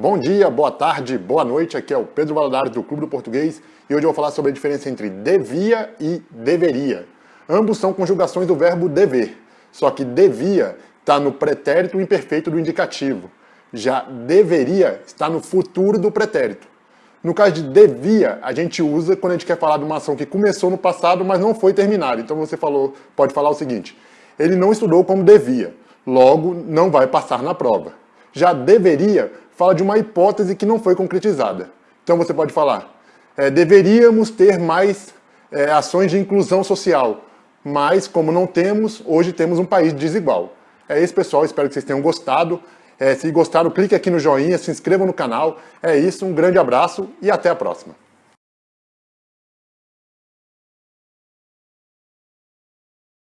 Bom dia, boa tarde, boa noite, aqui é o Pedro Valadares do Clube do Português e hoje eu vou falar sobre a diferença entre devia e deveria. Ambos são conjugações do verbo dever, só que devia está no pretérito imperfeito do indicativo, já deveria está no futuro do pretérito. No caso de devia, a gente usa quando a gente quer falar de uma ação que começou no passado, mas não foi terminada. Então você falou, pode falar o seguinte, ele não estudou como devia, logo não vai passar na prova. Já deveria fala de uma hipótese que não foi concretizada. Então você pode falar, é, deveríamos ter mais é, ações de inclusão social, mas como não temos, hoje temos um país desigual. É isso, pessoal. Espero que vocês tenham gostado. É, se gostaram, clique aqui no joinha, se inscreva no canal. É isso, um grande abraço e até a próxima.